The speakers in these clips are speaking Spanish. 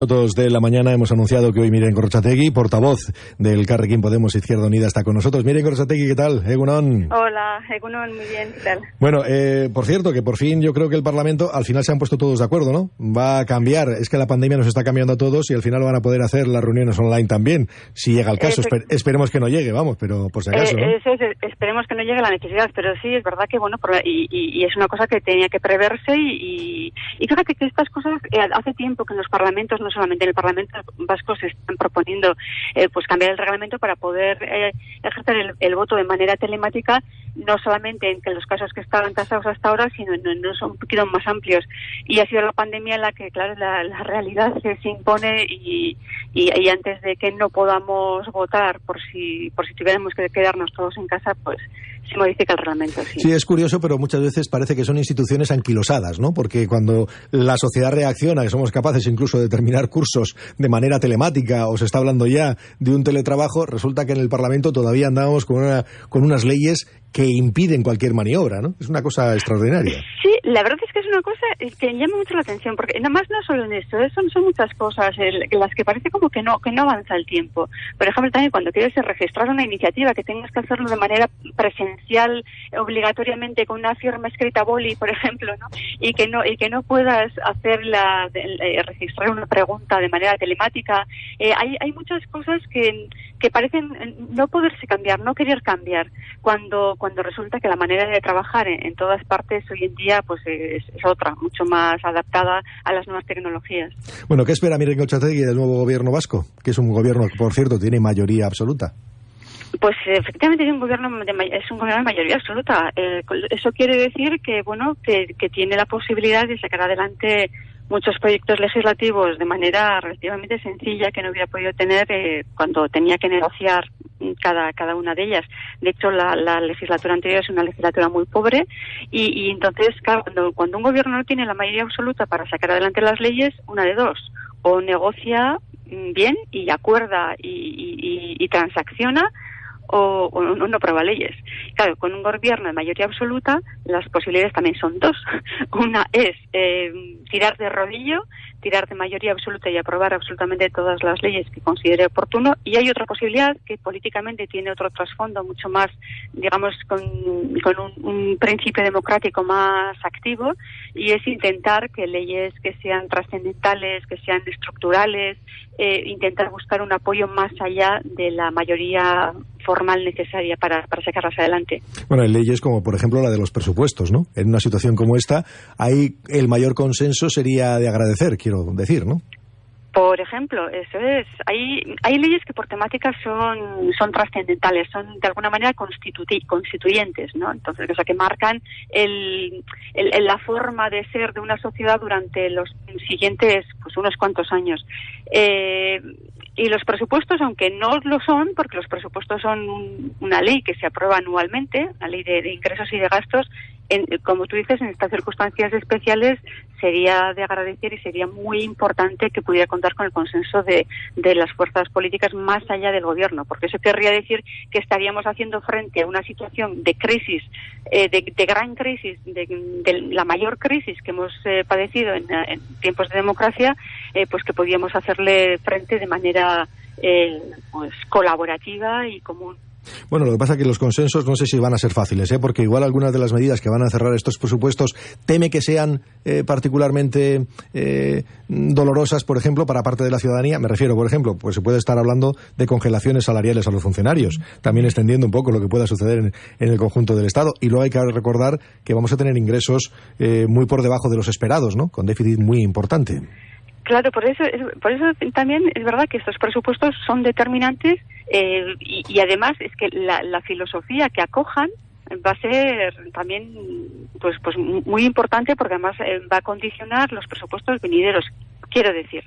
minutos de la mañana hemos anunciado que hoy Miren Corchategui, portavoz del Carrequín Podemos Izquierda Unida, está con nosotros. Miren Corchategui, ¿qué tal? Egunon. Hola, Egunon, muy bien, ¿qué tal? Bueno, eh, por cierto, que por fin yo creo que el Parlamento al final se han puesto todos de acuerdo, ¿no? Va a cambiar. Es que la pandemia nos está cambiando a todos y al final van a poder hacer las reuniones online también, si llega el caso. esperemos que no llegue, vamos, pero por si acaso. Eh, esperemos que no llegue la necesidad, pero sí, es verdad que, bueno, y, es una cosa que tenía que preverse y, y, fíjate que estas cosas eh, hace tiempo que en los parlamentos no solamente en el Parlamento Vasco se están proponiendo eh, pues cambiar el reglamento para poder eh, ejercer el, voto de manera telemática, no solamente en los casos que estaban tasados hasta ahora, sino en, son un poquito más amplios. Y ha sido la pandemia en la que, claro, la, realidad se, impone y, y, antes de que no podamos votar por si, por si tuviéramos que quedarnos todos en casa, pues modifica el reglamento. Sí. es curioso, pero muchas veces parece que son instituciones anquilosadas, ¿no? Porque cuando la sociedad reacciona, que somos capaces incluso de terminar cursos de manera telemática o se está hablando ya de un teletrabajo, resulta que en el Parlamento todavía andamos con, una, con unas leyes que impiden cualquier maniobra, ¿no? Es una cosa extraordinaria. Sí, la verdad es que es una cosa que llama mucho la atención, porque nada más no solo en esto, ¿eh? son, son muchas cosas en las que parece como que no que no avanza el tiempo. Por ejemplo, también cuando quieres registrar una iniciativa, que tengas que hacerlo de manera presencial, obligatoriamente con una firma escrita boli, por ejemplo, ¿no? y que no y que no puedas hacerla, eh, registrar una pregunta de manera telemática. Eh, hay, hay muchas cosas que, que parecen no poderse cambiar, no querer cambiar, cuando cuando resulta que la manera de trabajar en, todas partes hoy en día pues es, otra, mucho más adaptada a las nuevas tecnologías. Bueno, ¿qué espera Miren Cochategui del nuevo gobierno vasco? Que es un gobierno que, por cierto, tiene mayoría absoluta. Pues efectivamente es un gobierno de, es un gobierno de mayoría absoluta. Eh, eso quiere decir que bueno que, que tiene la posibilidad de sacar adelante muchos proyectos legislativos de manera relativamente sencilla que no hubiera podido tener eh, cuando tenía que negociar cada, cada una de ellas. De hecho, la, legislatura anterior es una legislatura muy pobre y, entonces, cuando, cuando un gobierno no tiene la mayoría absoluta para sacar adelante las leyes, una de dos, o negocia mm, bien y acuerda y, y transacciona o, o, no aprueba leyes. Claro, con un gobierno de mayoría absoluta, las posibilidades también son dos. Una es eh, tirar de rodillo, tirar de mayoría absoluta y aprobar absolutamente todas las leyes que considere oportuno. Y hay otra posibilidad que políticamente tiene otro trasfondo mucho más, digamos, con, un, principio democrático más activo, y es intentar que leyes que sean trascendentales, que sean estructurales, eh, intentar buscar un apoyo más allá de la mayoría formal necesaria para, para sacarlas adelante. Bueno, hay leyes como, por ejemplo, la de los presupuestos, ¿no? En una situación como esta, ahí el mayor consenso sería de agradecer, quiero decir, ¿no? Por ejemplo, eso es. Hay, hay leyes que por temática son, son trascendentales, son de alguna manera constituyentes, ¿no? Entonces, o sea, que marcan el, el, la forma de ser de una sociedad durante los siguientes, pues, unos cuantos años. Eh, y los presupuestos, aunque no lo son, porque los presupuestos son una ley que se aprueba anualmente, la ley de ingresos y de gastos, como tú dices, en estas circunstancias especiales sería de agradecer y sería muy importante que pudiera contar con el consenso de, de las fuerzas políticas más allá del gobierno, porque eso querría decir que estaríamos haciendo frente a una situación de crisis, eh, de, gran crisis, de, la mayor crisis que hemos eh, padecido en, tiempos de democracia, eh, pues que podíamos hacerle frente de manera pues colaborativa y común. Bueno, lo que pasa es que los consensos no sé si van a ser fáciles, ¿eh? porque igual algunas de las medidas que van a cerrar estos presupuestos teme que sean eh, particularmente eh, dolorosas, por ejemplo, para parte de la ciudadanía. Me refiero, por ejemplo, pues se puede estar hablando de congelaciones salariales a los funcionarios, también extendiendo un poco lo que pueda suceder en, en el conjunto del Estado. Y luego hay que recordar que vamos a tener ingresos eh, muy por debajo de los esperados, ¿no? Con déficit muy importante. Claro, por eso, por eso también es verdad que estos presupuestos son determinantes eh, y, además es que la, filosofía que acojan va a ser también pues pues muy importante porque además eh, va a condicionar los presupuestos venideros quiero decir.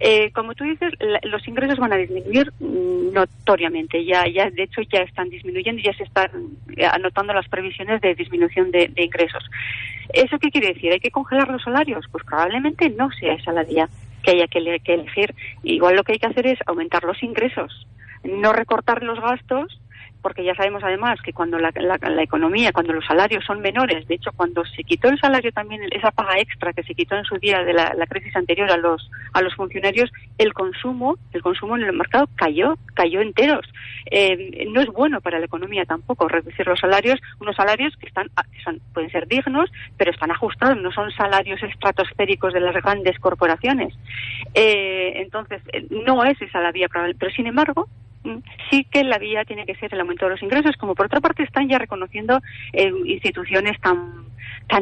Eh, como tú dices los ingresos van a disminuir mm, notoriamente. Ya ya de hecho ya están disminuyendo ya se están anotando las previsiones de disminución de, ingresos. Eso qué quiere decir hay que congelar los salarios pues probablemente no sea esa la vía que haya que elegir. Igual lo que hay que hacer es aumentar los ingresos no recortar los gastos porque ya sabemos además que cuando la, economía, cuando los salarios son menores, de hecho cuando se quitó el salario también, esa paga extra que se quitó en su día de la, crisis anterior a los, a los funcionarios, el consumo, el consumo en el mercado cayó, cayó enteros. Eh, no es bueno para la economía tampoco reducir los salarios, unos salarios que están, son, pueden ser dignos, pero están ajustados, no son salarios estratosféricos de las grandes corporaciones. Eh, entonces, eh, no es esa la vía, pero sin embargo, sí que la vía tiene que ser el aumento de los ingresos, como por otra parte están ya reconociendo eh, instituciones tan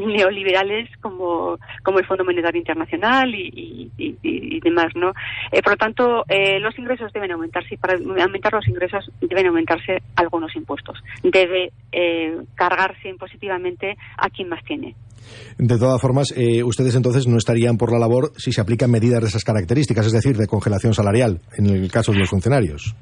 neoliberales como, el Fondo Monetario Internacional y, demás, ¿no? Eh, por lo tanto, eh, los ingresos deben aumentarse y para aumentar los ingresos deben aumentarse algunos impuestos. Debe eh, cargarse impositivamente a quien más tiene. De todas formas, ustedes entonces no estarían por la labor si se aplican medidas de esas características, es decir, de congelación salarial, en el caso de los funcionarios.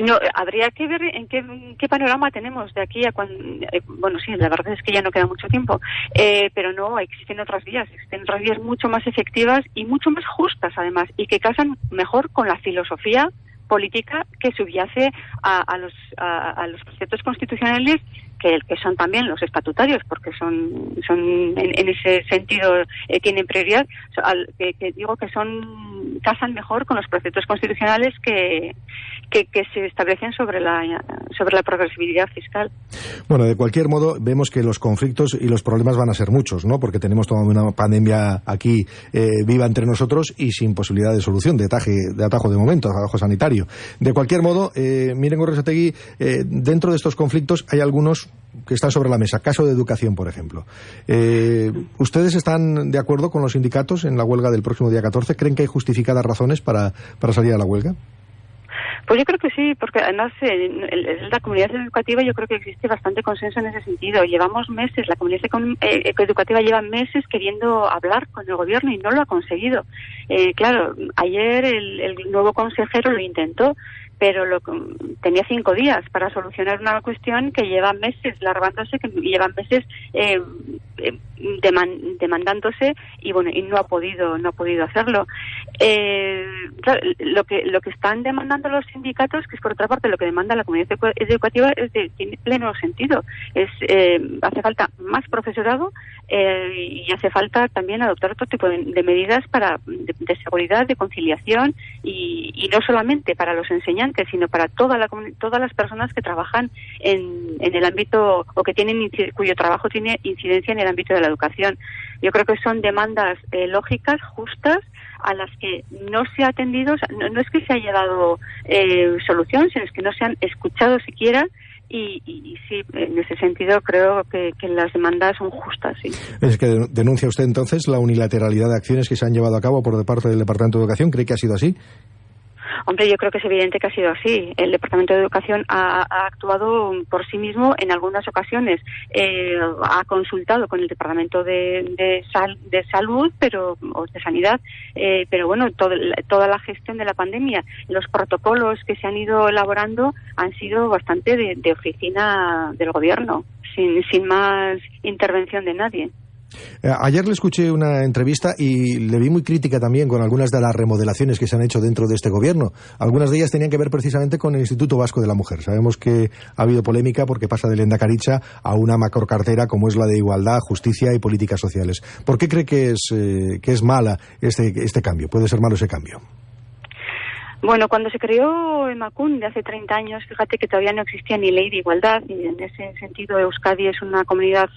No, habría que ver en qué, panorama tenemos de aquí a cuando. Eh, bueno, sí, la verdad es que ya no queda mucho tiempo, eh, pero no, existen otras vías, existen otras vías mucho más efectivas y mucho más justas, además, y que casan mejor con la filosofía política que subyace a, los, a, los preceptos constitucionales que, que, son también los estatutarios, porque son, son en, ese sentido eh, tienen prioridad, que, que, digo que son casan mejor con los preceptos constitucionales que, que, se establecen sobre la, sobre la progresividad fiscal. Bueno, de cualquier modo, vemos que los conflictos y los problemas van a ser muchos, ¿no? Porque tenemos toda una pandemia aquí eh, viva entre nosotros y sin posibilidad de solución, de, de atajo de momento, atajo sanitario. De cualquier modo, eh, miren, Gorresategui, eh, dentro de estos conflictos hay algunos que están sobre la mesa. Caso de educación, por ejemplo. Eh, ¿Ustedes están de acuerdo con los sindicatos en la huelga del próximo día 14? ¿Creen que hay justificadas razones para, para salir a la huelga? Pues yo creo que sí, porque además en la comunidad educativa yo creo que existe bastante consenso en ese sentido. Llevamos meses, la comunidad eh, educativa lleva meses queriendo hablar con el gobierno y no lo ha conseguido. Eh, claro, ayer el, nuevo consejero lo intentó, pero lo, tenía cinco días para solucionar una cuestión que lleva meses largándose, que lleva meses eh, eh, demandándose y bueno y no ha podido no ha podido hacerlo. Eh, lo que lo que están demandando los sindicatos que es por otra parte lo que demanda la comunidad educativa es de, tiene pleno sentido. Es eh, hace falta más profesorado y hace falta también adoptar otro tipo de, medidas para de, seguridad de conciliación y, y, no solamente para los enseñantes sino para toda la todas las personas que trabajan en, en el ámbito o que tienen cuyo trabajo tiene incidencia en el ámbito de la educación. Yo creo que son demandas eh, lógicas, justas, a las que no se ha atendido, no, es que se haya dado eh, solución, sino es que no se han escuchado siquiera y, sí, en ese sentido creo que, que, las demandas son justas. Sí. Es que denuncia usted entonces la unilateralidad de acciones que se han llevado a cabo por parte del Departamento de Educación. ¿Cree que ha sido así? Hombre, yo creo que es evidente que ha sido así. El Departamento de Educación ha, actuado por sí mismo en algunas ocasiones. Eh, ha consultado con el Departamento de, Salud pero, o de Sanidad, eh, pero bueno, toda la gestión de la pandemia, los protocolos que se han ido elaborando han sido bastante de, de oficina del Gobierno, sin, sin más intervención de nadie. Eh, ayer le escuché una entrevista y le vi muy crítica también con algunas de las remodelaciones que se han hecho dentro de este gobierno. Algunas de ellas tenían que ver precisamente con el Instituto Vasco de la Mujer. Sabemos que ha habido polémica porque pasa de Lenda Caricha a una macrocartera como es la de Igualdad, Justicia y Políticas Sociales. ¿Por qué cree que es, eh, que es mala este, este cambio? ¿Puede ser malo ese cambio? Bueno, cuando se creó de hace 30 años, fíjate que todavía no existía ni ley de igualdad y en ese sentido Euskadi es una comunidad,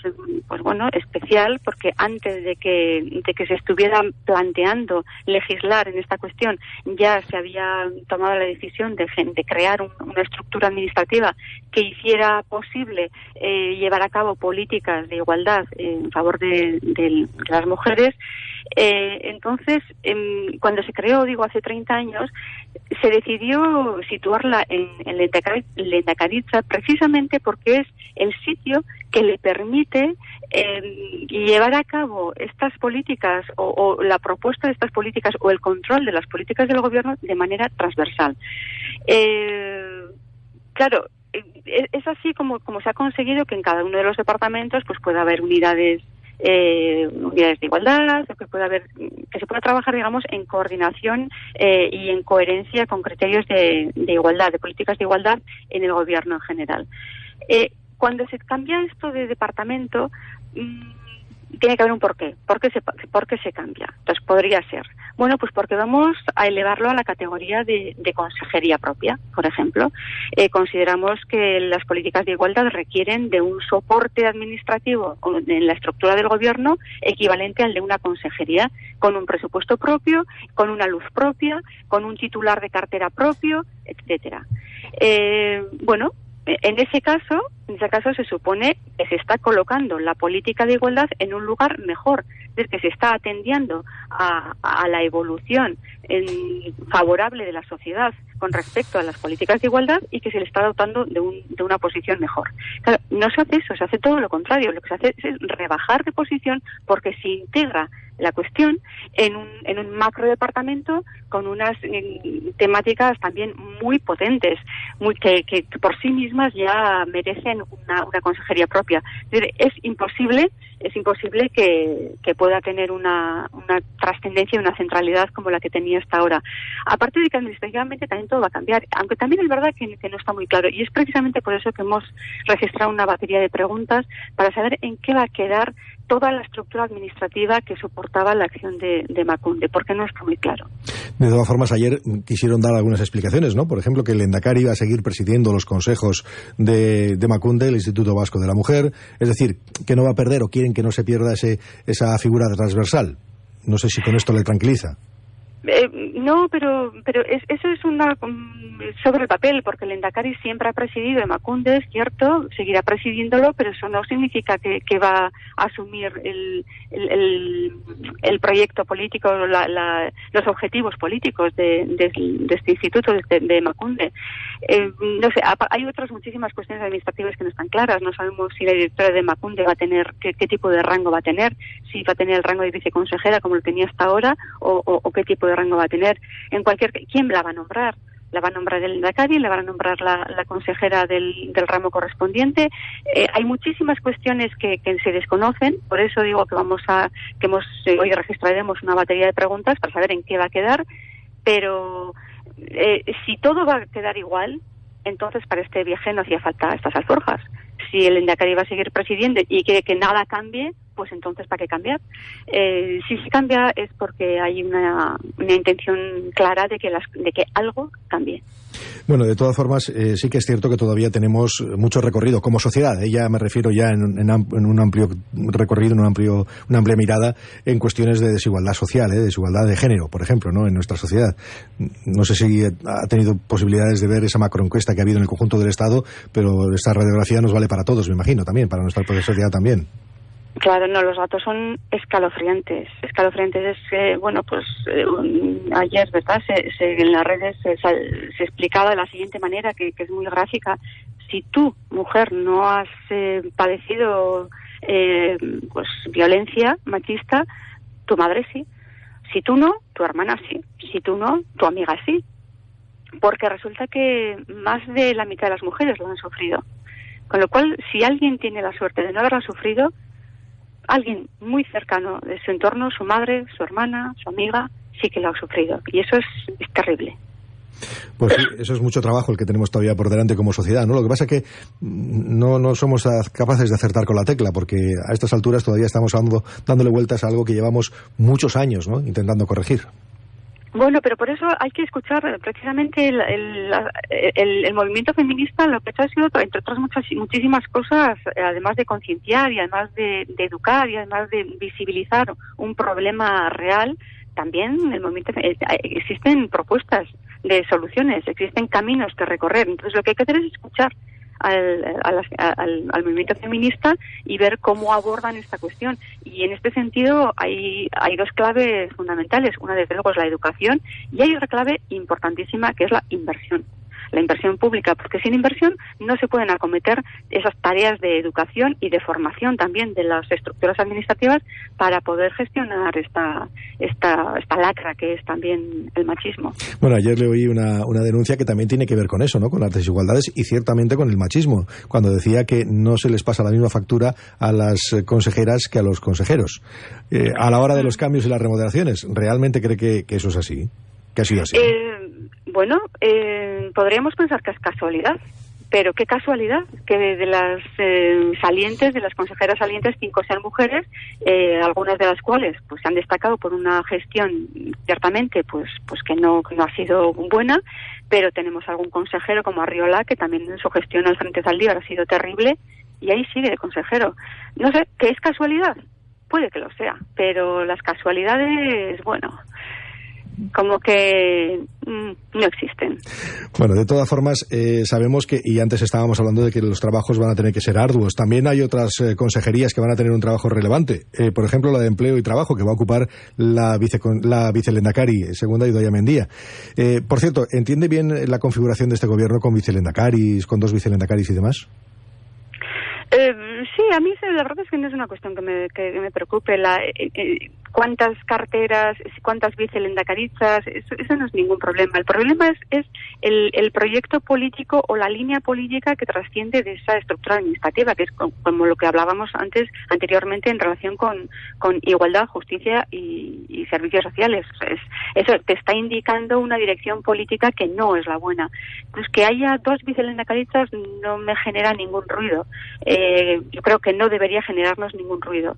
pues bueno, especial porque antes de que, de que se estuviera planteando legislar en esta cuestión ya se había tomado la decisión de, de crear una estructura administrativa que hiciera posible eh, llevar a cabo políticas de igualdad en favor de las mujeres eh, entonces, em, cuando se creó, digo, hace 30 años, se decidió situarla en, en Lendacaritza precisamente porque es el sitio que le permite em, llevar a cabo estas políticas o, la propuesta de estas políticas o el control de las políticas del gobierno de manera transversal. Eh, claro, e, es así como, como se ha conseguido que en cada uno de los departamentos pues pueda haber unidades eh, unidades de igualdad, que pueda haber, que se pueda trabajar, digamos, en coordinación eh, y en coherencia con criterios de, igualdad, de políticas de igualdad en el gobierno en general. Eh, cuando se cambia esto de departamento, tiene que haber un porqué. ¿Por qué se, por qué se cambia? Entonces, podría ser. Bueno, pues porque vamos a elevarlo a la categoría de, consejería propia, por ejemplo. Eh, consideramos que las políticas de igualdad requieren de un soporte administrativo en la estructura del gobierno equivalente al de una consejería, con un presupuesto propio, con una luz propia, con un titular de cartera propio, etcétera. Eh, bueno, en ese caso, en ese caso se supone que se está colocando la política de igualdad en un lugar mejor, es que se está atendiendo a, la evolución favorable de la sociedad con respecto a las políticas de igualdad y que se le está dotando de, una posición mejor. no se hace eso, se hace todo lo contrario. Lo que se hace es rebajar de posición porque se integra la cuestión en un, en un macro departamento con unas temáticas también muy potentes, muy, que, por sí mismas ya merecen una, una consejería propia. Es imposible, es imposible que, que pueda tener una, una trascendencia y una centralidad como la que tenía hasta ahora. Aparte de que administrativamente también va a cambiar, aunque también es verdad que, no está muy claro. Y es precisamente por eso que hemos registrado una batería de preguntas para saber en qué va a quedar toda la estructura administrativa que soportaba la acción de, Macunde, porque no está muy claro. De todas formas, ayer quisieron dar algunas explicaciones, ¿no? Por ejemplo, que el Endacari iba a seguir presidiendo los consejos de, Macunde, el Instituto Vasco de la Mujer, es decir, que no va a perder o quieren que no se pierda ese, esa figura transversal. No sé si con esto le tranquiliza. Eh, no, pero pero eso es una mm, sobre el papel, porque el Endacari siempre ha presidido Emacunde, es cierto, seguirá presidiéndolo, pero eso no significa que, va a asumir el, el, proyecto político, los objetivos políticos de, este instituto, de, de Emacunde. Eh, no sé, hay otras muchísimas cuestiones administrativas que no están claras. No sabemos si la directora de Macunde va a tener, qué, tipo de rango va a tener, si va a tener el rango de viceconsejera como lo tenía hasta ahora, o, qué tipo de rango va a tener. En cualquier, ¿quién la va a nombrar? la va a nombrar el Dakari, le van a nombrar la, consejera del, ramo correspondiente. Eh, hay muchísimas cuestiones que, se desconocen, por eso digo que vamos a, que hemos, eh, hoy registraremos una batería de preguntas para saber en qué va a quedar, pero eh, si todo va a quedar igual, entonces para este viaje no hacía falta estas alforjas. Si el Endacari va a seguir presidiendo y quiere que nada cambie, pues entonces ¿para qué cambiar? Eh, si se cambia es porque hay una, una intención clara de que, de que algo cambie. Bueno, de todas formas, eh, sí que es cierto que todavía tenemos mucho recorrido como sociedad. ¿eh? Ya me refiero ya en, en, un amplio recorrido, en un amplio, una amplia mirada en cuestiones de desigualdad social, ¿eh? desigualdad de género, por ejemplo, ¿no? en nuestra sociedad. No sé si ha tenido posibilidades de ver esa macroencuesta que ha habido en el conjunto del Estado, pero esta radiografía nos vale para todos, me imagino, también, para nuestra sociedad también. Claro, no, los datos son escalofriantes. Escalofriantes es que, bueno, pues eh, ayer, ¿verdad? Se, en las redes se, explicaba de la siguiente manera, que, es muy gráfica. Si tú, mujer, no has eh, padecido eh, pues violencia machista, tu madre sí. Si tú no, tu hermana sí. Si tú no, tu amiga sí. Porque resulta que más de la mitad de las mujeres lo han sufrido. Con lo cual, si alguien tiene la suerte de no haberlo sufrido, alguien muy cercano de su entorno, su madre, su hermana, su amiga, sí que lo ha sufrido. Y eso es, terrible. Pues sí, eso es mucho trabajo el que tenemos todavía por delante como sociedad, ¿no? Lo que pasa es que no, no somos capaces de acertar con la tecla, porque a estas alturas todavía estamos dándole vueltas a algo que llevamos muchos años, ¿no? Intentando corregir. Bueno, pero por eso hay que escuchar eh, precisamente el, movimiento feminista, lo que ha sido, entre otras muchas, muchísimas cosas, eh, además de concienciar y además de, educar y además de visibilizar un problema real, también el movimiento eh, existen propuestas de soluciones, existen caminos que recorrer. Entonces lo que hay que hacer es escuchar al, al, movimiento feminista y ver cómo abordan esta cuestión. Y en este sentido hay, hay dos claves fundamentales. Una, desde luego, es la educación y hay otra clave importantísima que es la inversión. La inversión pública, porque sin inversión no se pueden acometer esas tareas de educación y de formación también de las estructuras administrativas para poder gestionar esta, esta, esta lacra que es también el machismo. Bueno, ayer le oí una, una denuncia que también tiene que ver con eso, ¿no? Con las desigualdades y ciertamente con el machismo, cuando decía que no se les pasa la misma factura a las consejeras que a los consejeros. Eh, a la hora de los cambios y las remodelaciones, ¿realmente cree que, eso es así? ¿Que ha sido así? Eh, bueno, eh, podríamos pensar que es casualidad, pero qué casualidad que de las eh, salientes, de las consejeras salientes, cinco sean mujeres, eh, algunas de las cuales pues han destacado por una gestión ciertamente pues pues que no no ha sido buena, pero tenemos algún consejero como Arriola que también en su gestión al frente Zaldívar ha sido terrible y ahí sigue de consejero. No sé, ¿qué es casualidad? Puede que lo sea, pero las casualidades, bueno, como que no existen. Bueno, de todas formas, eh, sabemos que, y antes estábamos hablando de que los trabajos van a tener que ser arduos, también hay otras eh, consejerías que van a tener un trabajo relevante. Eh, por ejemplo, la de Empleo y Trabajo, que va a ocupar la, vice, la vicelendacari, segunda Idoia Mendía. por cierto, ¿entiende bien la configuración de este gobierno con vicelendacaris, con dos vicelendacaris y demás? sí, a mí la verdad es que no es una cuestión que me, que me preocupe. La, cuántas carteras, cuántas vicelendacarizas, eso, eso no es ningún problema. El problema es, es el, el, proyecto político o la línea política que trasciende de esa estructura administrativa, que es como lo que hablábamos antes, anteriormente, en relación con, igualdad, justicia y, servicios sociales. Es, eso te está indicando una dirección política que no es la buena. Pues que haya dos vicelendacarizas no me genera ningún ruido. Eh, yo creo que no debería generarnos ningún ruido.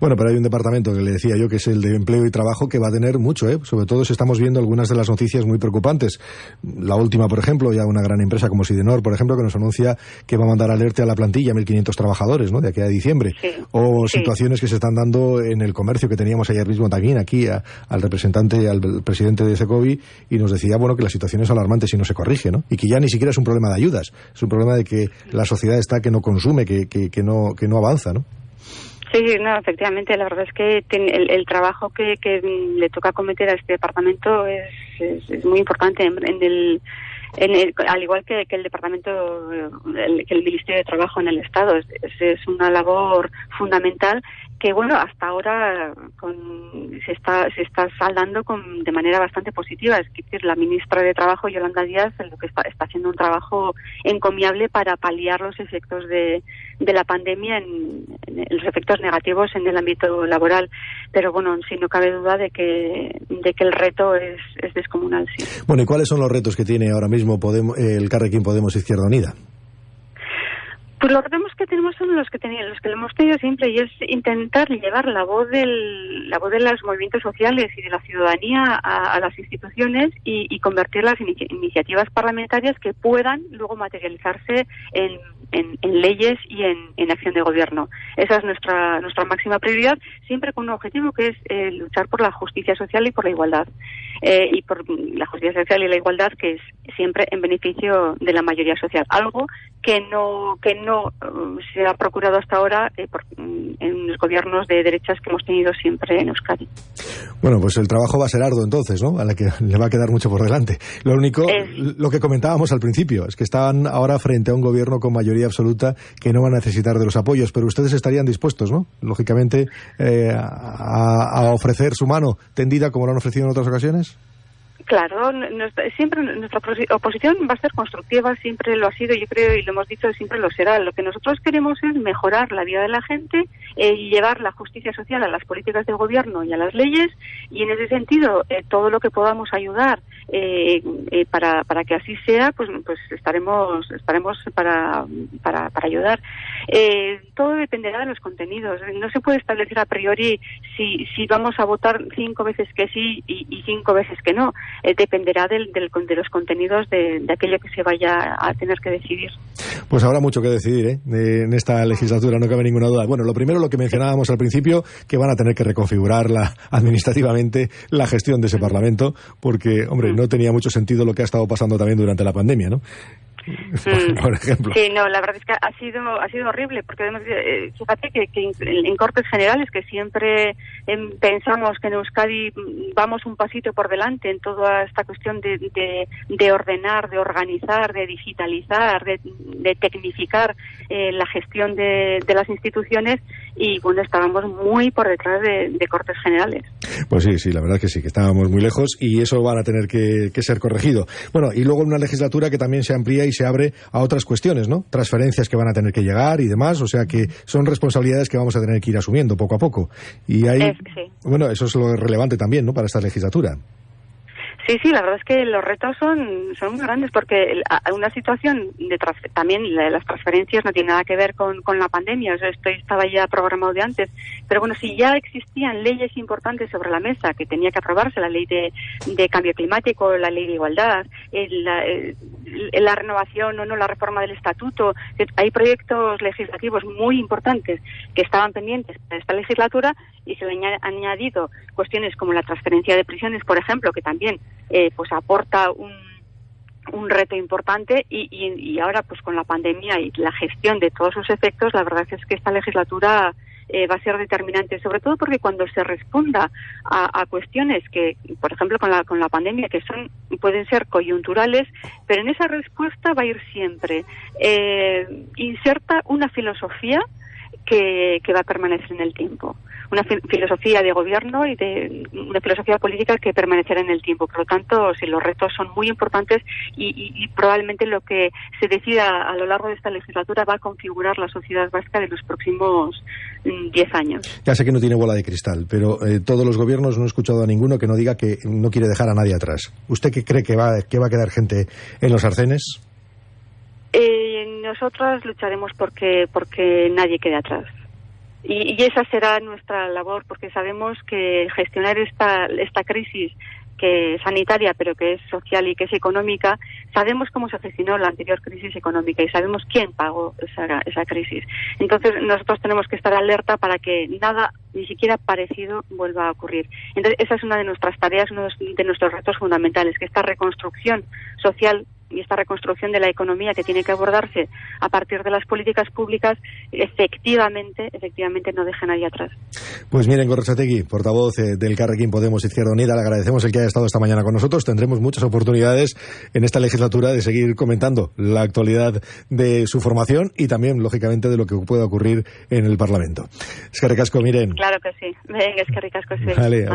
Bueno, pero hay un departamento que le decía yo que es el de empleo y trabajo que va a tener mucho, ¿eh? sobre todo si estamos viendo algunas de las noticias muy preocupantes. La última, por ejemplo, ya una gran empresa como Sidenor, por ejemplo, que nos anuncia que va a mandar alerte a la plantilla 1.500 trabajadores ¿no? de aquí a diciembre. o situaciones que se están dando en el comercio que teníamos ayer mismo también aquí al representante, al presidente de Secovi y nos decía bueno que la situación es alarmante si no se corrige ¿no? y que ya ni siquiera es un problema de ayudas, es un problema de que la sociedad está que no consume, que, que, que no, que no avanza. ¿no? Sí, no, efectivamente, la verdad es que el, trabajo que, le toca cometer a este departamento es, es, muy importante en, el, en el, al igual que, el departamento, el, que el Ministerio de Trabajo en el Estado. Es, es, una labor fundamental que bueno hasta ahora se está se está saldando con, de manera bastante positiva. Es decir la ministra de trabajo Yolanda Díaz lo que está, está haciendo un trabajo encomiable para paliar los efectos de, de la pandemia en, los efectos negativos en el ámbito laboral. Pero bueno sí no cabe duda de que de que el reto es, es descomunal sí. Bueno y cuáles son los retos que tiene ahora mismo Podemos, el Carrequín Podemos Izquierda Unida pues los retos que tenemos son los que tenían, los que hemos tenido siempre y es intentar llevar la voz del, la voz de los movimientos sociales y de la ciudadanía a, las instituciones y, convertirlas en iniciativas parlamentarias que puedan luego materializarse en, leyes y en, acción de gobierno. Esa es nuestra nuestra máxima prioridad, siempre con un objetivo que es eh, luchar por la justicia social y por la igualdad. Eh, y por la justicia social y la igualdad que es siempre en beneficio de la mayoría social algo que no que no uh, se ha procurado hasta ahora eh, mm, en los gobiernos de derechas que hemos tenido siempre en Euskadi. Bueno, pues el trabajo va a ser arduo entonces, ¿no? A la que le va a quedar mucho por delante. Lo único, lo que comentábamos al principio, es que están ahora frente a un gobierno con mayoría absoluta que no va a necesitar de los apoyos, pero ustedes estarían dispuestos, ¿no? Lógicamente, eh, a ofrecer su mano tendida como lo han ofrecido en otras ocasiones. Claro, siempre nuestra oposición va a ser constructiva, siempre lo ha sido, yo creo, y lo hemos dicho, siempre lo será. Lo que nosotros queremos es mejorar la vida de la gente eh, y llevar la justicia social a las políticas del gobierno y a las leyes, y en ese sentido, eh, todo lo que podamos ayudar eh, para, para que así sea, pues, pues estaremos, estaremos para, para ayudar. Todo dependerá de los contenidos. No se puede establecer a priori si, si vamos a votar cinco veces que sí y, y cinco veces que no. Eh, dependerá del, del, de los contenidos de, de, aquello que se vaya a tener que decidir. Pues habrá mucho que decidir ¿eh? en esta legislatura, no cabe ninguna duda. Bueno, lo primero, lo que mencionábamos al principio, que van a tener que reconfigurar la, administrativamente la gestión de ese Parlamento, porque, hombre, no tenía mucho sentido lo que ha estado pasando también durante la pandemia, ¿no? por, ejemplo. Sí, no, la verdad es que ha sido ha sido horrible porque además eh, fíjate que, en Cortes Generales que siempre em, pensamos que en Euskadi vamos un pasito por delante en toda esta cuestión de, de, ordenar, de organizar, de digitalizar, de, tecnificar eh, la gestión de, las instituciones y bueno, estábamos muy por detrás de, cortes generales. Pues sí, sí, la verdad que sí, que estábamos muy lejos y eso van a tener que, que ser corregido. Bueno, y luego una legislatura que también se amplía y se abre a otras cuestiones, ¿no? Transferencias que van a tener que llegar y demás, o sea que son responsabilidades que vamos a tener que ir asumiendo poco a poco. Y ahí, bueno, eso es lo relevante también, ¿no? Para esta legislatura. Sí, sí, la verdad es que los retos son, son muy grandes porque una situación de también las transferencias no tiene nada que ver con, con la pandemia, o sea, esto estaba ya programado de antes, pero bueno, si ya existían leyes importantes sobre la mesa que tenía que aprobarse, la ley de, de cambio climático, la ley de igualdad, la, la, renovación o no, la reforma del estatuto, hay proyectos legislativos muy importantes que estaban pendientes para esta legislatura y se han añadido cuestiones como la transferencia de prisiones, por ejemplo, que también eh, pues aporta un, un reto importante y, y, ahora pues con la pandemia y la gestión de todos sus efectos la verdad es que esta legislatura eh, va a ser determinante sobre todo porque cuando se responda a, a, cuestiones que por ejemplo con la con la pandemia que son pueden ser coyunturales pero en esa respuesta va a ir siempre eh, inserta una filosofía que, que va a permanecer en el tiempo una filosofía de gobierno y de una filosofía política que permanecerá en el tiempo. Por lo tanto, sí, los retos son muy importantes y, probablemente lo que se decida a lo largo de esta legislatura va a configurar la sociedad vasca de los próximos mm, diez años. Ya sé que no tiene bola de cristal, pero eh, todos los gobiernos no he escuchado a ninguno que no diga que no quiere dejar a nadie atrás. ¿Usted qué cree que va, que va a quedar gente en los arcenes? Eh, nosotras lucharemos porque, porque nadie quede atrás. Y, esa será nuestra labor, porque sabemos que gestionar esta, esta crisis que es sanitaria, pero que es social y que es económica, sabemos cómo se gestionó la anterior crisis económica y sabemos quién pagó esa, esa crisis. Entonces, nosotros tenemos que estar alerta para que nada, ni siquiera parecido, vuelva a ocurrir. Entonces, esa es una de nuestras tareas, uno de nuestros retos fundamentales, que esta reconstrucción social y esta reconstrucción de la economía que tiene que abordarse a partir de las políticas públicas, efectivamente, efectivamente no deja nadie atrás. Pues miren, Gorrochategui, portavoz eh, del Carrequín Podemos Izquierda Unida, le agradecemos el que haya estado esta mañana con nosotros. Tendremos muchas oportunidades en esta legislatura de seguir comentando la actualidad de su formación y también, lógicamente, de lo que pueda ocurrir en el Parlamento. Es que recasco, miren. Claro que sí. Venga, es que recasco, sí. Vale,